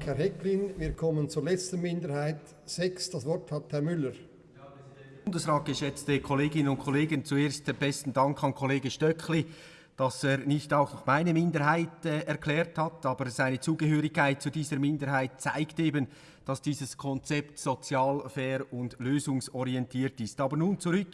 Dank, Herr Hecklin. Wir kommen zur letzten Minderheit 6. Das Wort hat Herr Müller. Bundesrat, geschätzte Kolleginnen und Kollegen, zuerst besten Dank an Kollege Stöckli, dass er nicht auch meine Minderheit äh, erklärt hat, aber seine Zugehörigkeit zu dieser Minderheit zeigt eben, dass dieses Konzept sozial, fair und lösungsorientiert ist. Aber nun zurück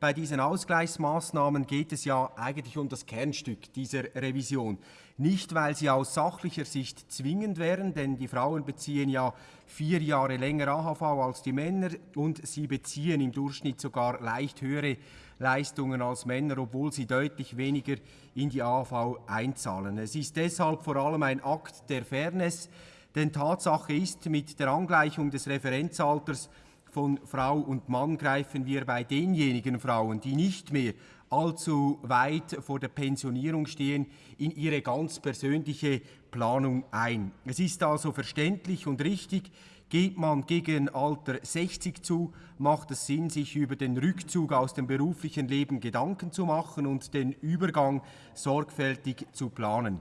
bei diesen Ausgleichsmaßnahmen geht es ja eigentlich um das Kernstück dieser Revision. Nicht, weil sie aus sachlicher Sicht zwingend wären, denn die Frauen beziehen ja vier Jahre länger AHV als die Männer und sie beziehen im Durchschnitt sogar leicht höhere Leistungen als Männer, obwohl sie deutlich weniger in die AHV einzahlen. Es ist deshalb vor allem ein Akt der Fairness, denn Tatsache ist, mit der Angleichung des Referenzalters von Frau und Mann greifen wir bei denjenigen Frauen, die nicht mehr allzu weit vor der Pensionierung stehen, in ihre ganz persönliche Planung ein. Es ist also verständlich und richtig, Geht man gegen Alter 60 zu, macht es Sinn, sich über den Rückzug aus dem beruflichen Leben Gedanken zu machen und den Übergang sorgfältig zu planen.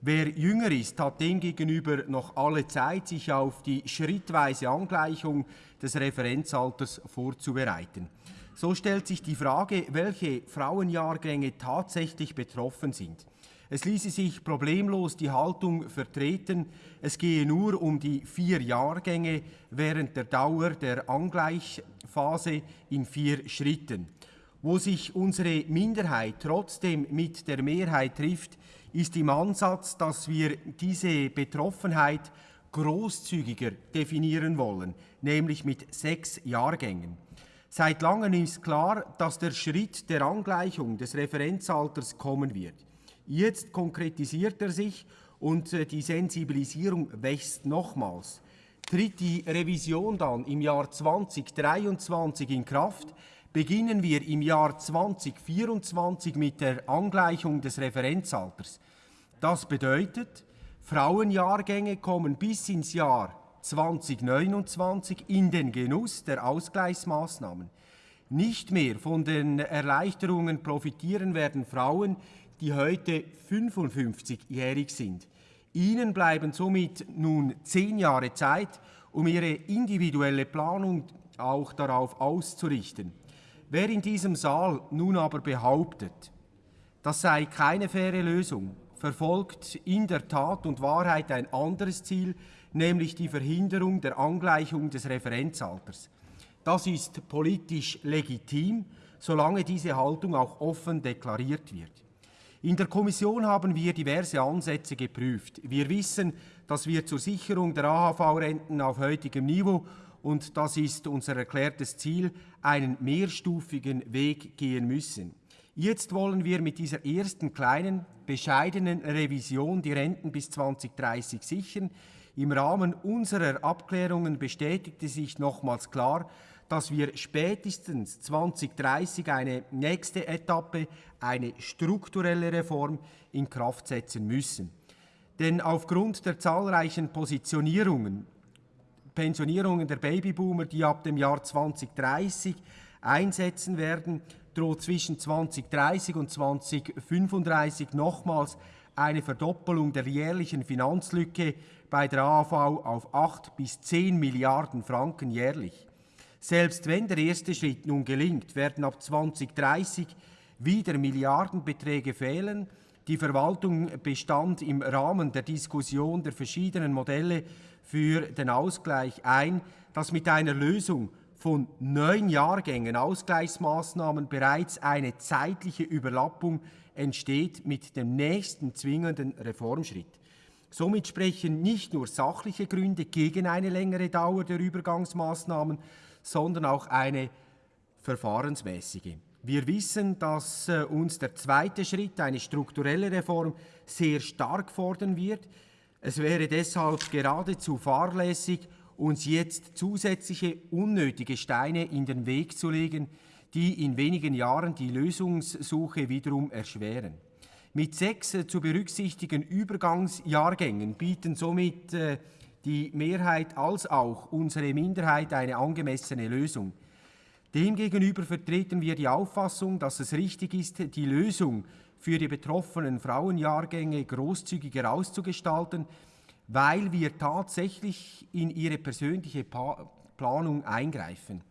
Wer jünger ist, hat demgegenüber noch alle Zeit, sich auf die schrittweise Angleichung des Referenzalters vorzubereiten. So stellt sich die Frage, welche Frauenjahrgänge tatsächlich betroffen sind. Es ließe sich problemlos die Haltung vertreten, es gehe nur um die vier Jahrgänge während der Dauer der Angleichphase in vier Schritten. Wo sich unsere Minderheit trotzdem mit der Mehrheit trifft, ist im Ansatz, dass wir diese Betroffenheit großzügiger definieren wollen, nämlich mit sechs Jahrgängen. Seit langem ist klar, dass der Schritt der Angleichung des Referenzalters kommen wird. Jetzt konkretisiert er sich und äh, die Sensibilisierung wächst nochmals. Tritt die Revision dann im Jahr 2023 in Kraft, beginnen wir im Jahr 2024 mit der Angleichung des Referenzalters. Das bedeutet, Frauenjahrgänge kommen bis ins Jahr 2029 in den Genuss der Ausgleichsmaßnahmen. Nicht mehr von den Erleichterungen profitieren werden Frauen, die heute 55-jährig sind. Ihnen bleiben somit nun zehn Jahre Zeit, um ihre individuelle Planung auch darauf auszurichten. Wer in diesem Saal nun aber behauptet, das sei keine faire Lösung, verfolgt in der Tat und Wahrheit ein anderes Ziel, nämlich die Verhinderung der Angleichung des Referenzalters. Das ist politisch legitim, solange diese Haltung auch offen deklariert wird. In der Kommission haben wir diverse Ansätze geprüft. Wir wissen, dass wir zur Sicherung der AHV-Renten auf heutigem Niveau und das ist unser erklärtes Ziel, einen mehrstufigen Weg gehen müssen. Jetzt wollen wir mit dieser ersten kleinen, bescheidenen Revision die Renten bis 2030 sichern. Im Rahmen unserer Abklärungen bestätigte sich nochmals klar, dass wir spätestens 2030 eine nächste Etappe, eine strukturelle Reform in Kraft setzen müssen. Denn aufgrund der zahlreichen Positionierungen Pensionierungen der Babyboomer, die ab dem Jahr 2030 einsetzen werden, droht zwischen 2030 und 2035 nochmals eine Verdoppelung der jährlichen Finanzlücke bei der AV auf 8 bis 10 Milliarden Franken jährlich. Selbst wenn der erste Schritt nun gelingt, werden ab 2030 wieder Milliardenbeträge fehlen. Die Verwaltung bestand im Rahmen der Diskussion der verschiedenen Modelle für den Ausgleich ein, dass mit einer Lösung von neun Jahrgängen Ausgleichsmaßnahmen bereits eine zeitliche Überlappung entsteht mit dem nächsten zwingenden Reformschritt. Somit sprechen nicht nur sachliche Gründe gegen eine längere Dauer der Übergangsmaßnahmen, sondern auch eine verfahrensmäßige. Wir wissen, dass äh, uns der zweite Schritt, eine strukturelle Reform, sehr stark fordern wird. Es wäre deshalb geradezu fahrlässig, uns jetzt zusätzliche unnötige Steine in den Weg zu legen, die in wenigen Jahren die Lösungssuche wiederum erschweren. Mit sechs äh, zu berücksichtigen Übergangsjahrgängen bieten somit äh, die Mehrheit als auch unsere Minderheit eine angemessene Lösung. Demgegenüber vertreten wir die Auffassung, dass es richtig ist, die Lösung für die betroffenen Frauenjahrgänge großzügiger auszugestalten, weil wir tatsächlich in ihre persönliche pa Planung eingreifen.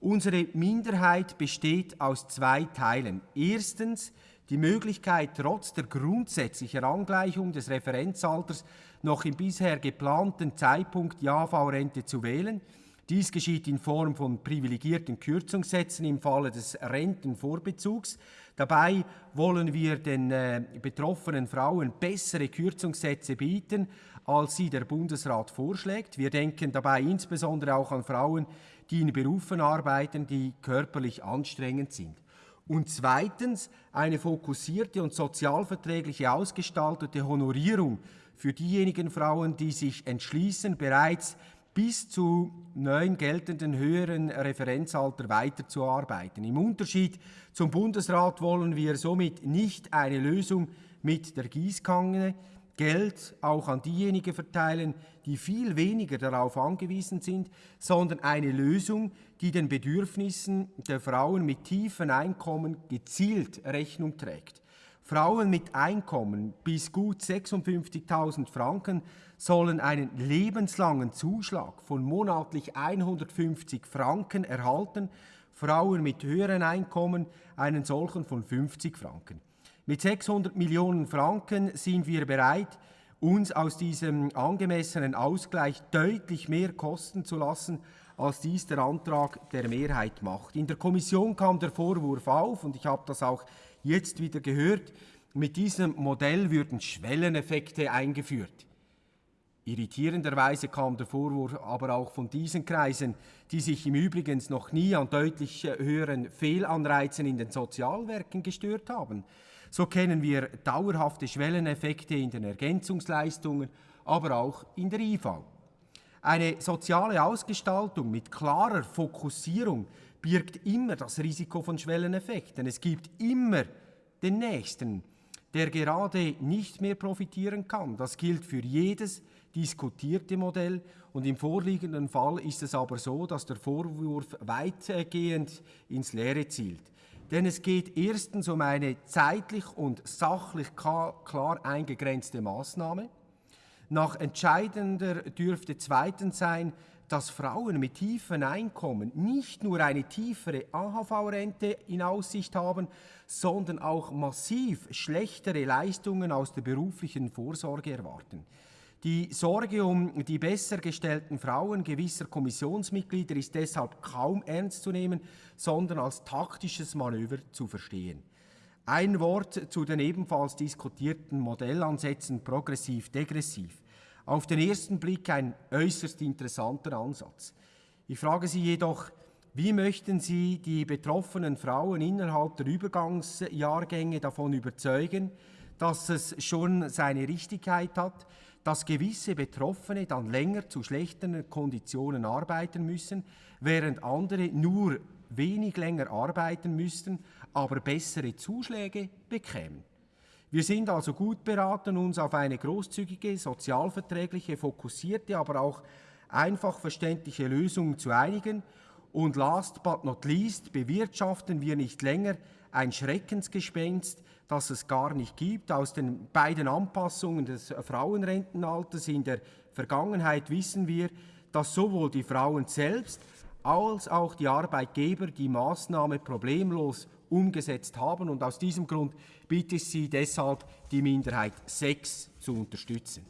Unsere Minderheit besteht aus zwei Teilen. Erstens die Möglichkeit, trotz der grundsätzlichen Angleichung des Referenzalters noch im bisher geplanten Zeitpunkt die AV-Rente zu wählen. Dies geschieht in Form von privilegierten Kürzungssätzen im Falle des Rentenvorbezugs. Dabei wollen wir den äh, betroffenen Frauen bessere Kürzungssätze bieten, als sie der Bundesrat vorschlägt. Wir denken dabei insbesondere auch an Frauen, die in Berufen arbeiten, die körperlich anstrengend sind. Und zweitens eine fokussierte und sozialverträgliche ausgestaltete Honorierung für diejenigen Frauen, die sich entschließen, bereits bis zu neuen geltenden höheren Referenzalter weiterzuarbeiten. Im Unterschied zum Bundesrat wollen wir somit nicht eine Lösung mit der Gießkanne, Geld auch an diejenigen verteilen, die viel weniger darauf angewiesen sind, sondern eine Lösung, die den Bedürfnissen der Frauen mit tiefen Einkommen gezielt Rechnung trägt. Frauen mit Einkommen bis gut 56.000 Franken sollen einen lebenslangen Zuschlag von monatlich 150 Franken erhalten, Frauen mit höheren Einkommen einen solchen von 50 Franken. Mit 600 Millionen Franken sind wir bereit, uns aus diesem angemessenen Ausgleich deutlich mehr kosten zu lassen, als dies der Antrag der Mehrheit macht. In der Kommission kam der Vorwurf auf, und ich habe das auch jetzt wieder gehört, mit diesem Modell würden Schwelleneffekte eingeführt. Irritierenderweise kam der Vorwurf aber auch von diesen Kreisen, die sich im Übrigen noch nie an deutlich höheren Fehlanreizen in den Sozialwerken gestört haben. So kennen wir dauerhafte Schwelleneffekte in den Ergänzungsleistungen, aber auch in der IV. Eine soziale Ausgestaltung mit klarer Fokussierung birgt immer das Risiko von Schwelleneffekten. Es gibt immer den Nächsten, der gerade nicht mehr profitieren kann. Das gilt für jedes diskutierte Modell und im vorliegenden Fall ist es aber so, dass der Vorwurf weitgehend ins Leere zielt. Denn es geht erstens um eine zeitlich und sachlich klar eingegrenzte Maßnahme. Nach entscheidender dürfte zweitens sein, dass Frauen mit tiefen Einkommen nicht nur eine tiefere AHV-Rente in Aussicht haben, sondern auch massiv schlechtere Leistungen aus der beruflichen Vorsorge erwarten. Die Sorge um die besser gestellten Frauen gewisser Kommissionsmitglieder ist deshalb kaum ernst zu nehmen, sondern als taktisches Manöver zu verstehen. Ein Wort zu den ebenfalls diskutierten Modellansätzen progressiv-degressiv. Auf den ersten Blick ein äußerst interessanter Ansatz. Ich frage Sie jedoch, wie möchten Sie die betroffenen Frauen innerhalb der Übergangsjahrgänge davon überzeugen, dass es schon seine Richtigkeit hat, dass gewisse Betroffene dann länger zu schlechteren Konditionen arbeiten müssen, während andere nur wenig länger arbeiten müssten, aber bessere Zuschläge bekämen. Wir sind also gut beraten, uns auf eine großzügige, sozialverträgliche, fokussierte, aber auch einfach verständliche Lösung zu einigen. Und last but not least bewirtschaften wir nicht länger ein Schreckensgespenst, das es gar nicht gibt. Aus den beiden Anpassungen des Frauenrentenalters in der Vergangenheit wissen wir, dass sowohl die Frauen selbst als auch die Arbeitgeber die Maßnahme problemlos umgesetzt haben. Und aus diesem Grund bitte ich Sie deshalb, die Minderheit 6 zu unterstützen.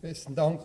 Besten Dank.